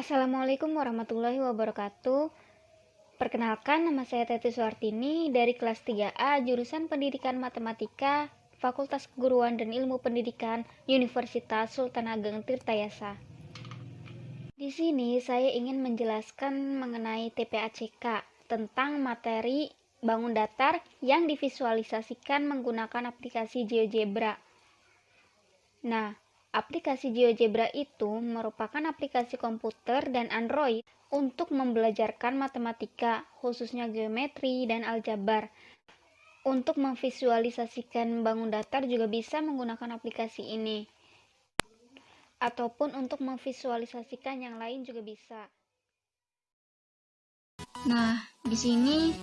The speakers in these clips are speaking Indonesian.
Assalamualaikum warahmatullahi wabarakatuh. Perkenalkan, nama saya Teti Suartini dari kelas 3A jurusan Pendidikan Matematika Fakultas Keguruan dan Ilmu Pendidikan Universitas Sultan Ageng Tirtayasa. Di sini saya ingin menjelaskan mengenai TPACK tentang materi bangun datar yang divisualisasikan menggunakan aplikasi GeoGebra. Nah, Aplikasi GeoGebra itu merupakan aplikasi komputer dan Android untuk membelajarkan matematika, khususnya geometri dan aljabar. Untuk memvisualisasikan bangun datar juga bisa menggunakan aplikasi ini. Ataupun untuk memvisualisasikan yang lain juga bisa. Nah, di sini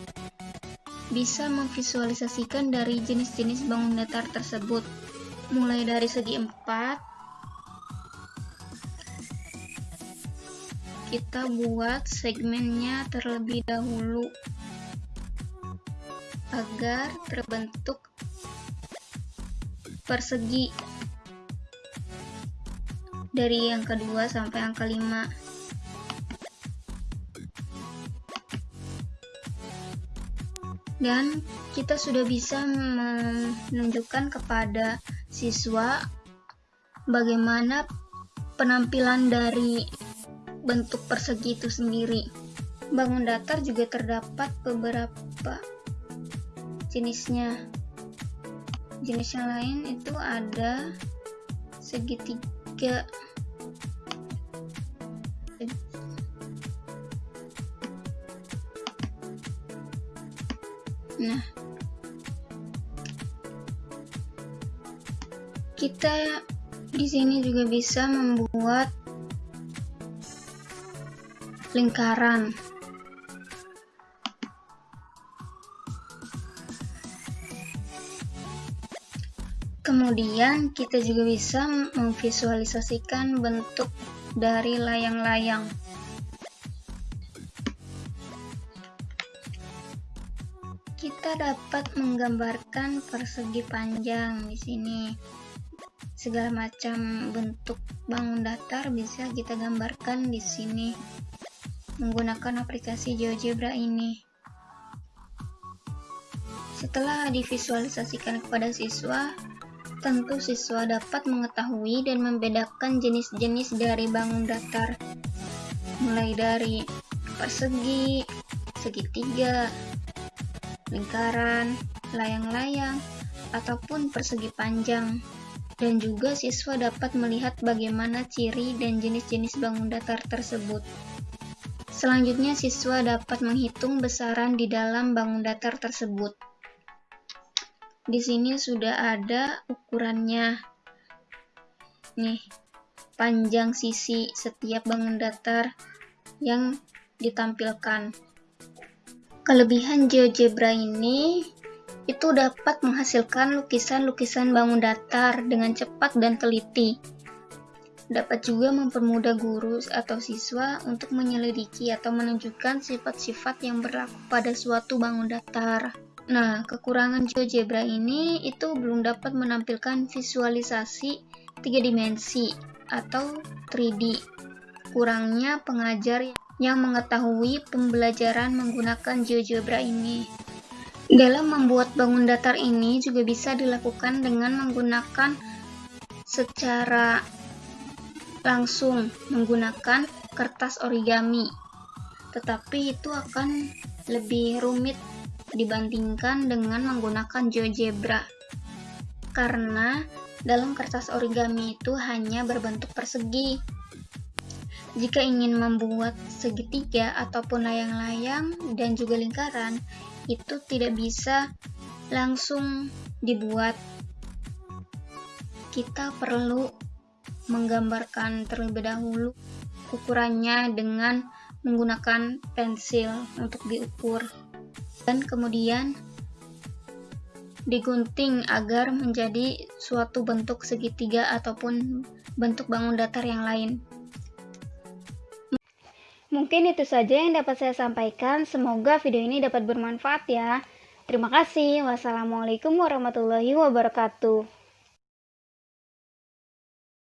bisa memvisualisasikan dari jenis-jenis bangun datar tersebut mulai dari segi 4 kita buat segmennya terlebih dahulu agar terbentuk persegi dari yang kedua sampai angka 5 dan kita sudah bisa menunjukkan kepada siswa bagaimana penampilan dari bentuk persegi itu sendiri. Bangun datar juga terdapat beberapa jenisnya. Jenis yang lain itu ada segitiga Nah, kita di sini juga bisa membuat lingkaran Kemudian kita juga bisa memvisualisasikan bentuk dari layang-layang. Kita dapat menggambarkan persegi panjang di sini. Segala macam bentuk bangun datar bisa kita gambarkan di sini menggunakan aplikasi GeoGebra ini. Setelah divisualisasikan kepada siswa, tentu siswa dapat mengetahui dan membedakan jenis-jenis dari bangun datar, mulai dari persegi, segitiga, lingkaran, layang-layang, ataupun persegi panjang. Dan juga siswa dapat melihat bagaimana ciri dan jenis-jenis bangun datar tersebut. Selanjutnya, siswa dapat menghitung besaran di dalam bangun datar tersebut. Di sini sudah ada ukurannya. Nih, panjang sisi setiap bangun datar yang ditampilkan. Kelebihan GeoGebra ini itu dapat menghasilkan lukisan-lukisan bangun datar dengan cepat dan teliti dapat juga mempermudah guru atau siswa untuk menyelidiki atau menunjukkan sifat-sifat yang berlaku pada suatu bangun datar. Nah, kekurangan GeoGebra ini itu belum dapat menampilkan visualisasi tiga dimensi atau 3D. Kurangnya pengajar yang mengetahui pembelajaran menggunakan GeoGebra ini. Dalam membuat bangun datar ini juga bisa dilakukan dengan menggunakan secara langsung menggunakan kertas origami, tetapi itu akan lebih rumit dibandingkan dengan menggunakan GeoGebra. Karena dalam kertas origami itu hanya berbentuk persegi. Jika ingin membuat segitiga ataupun layang-layang dan juga lingkaran, itu tidak bisa langsung dibuat. Kita perlu menggambarkan terlebih dahulu ukurannya dengan menggunakan pensil untuk diukur dan kemudian digunting agar menjadi suatu bentuk segitiga ataupun bentuk bangun datar yang lain. Mungkin itu saja yang dapat saya sampaikan. Semoga video ini dapat bermanfaat ya. Terima kasih. Wassalamualaikum warahmatullahi wabarakatuh.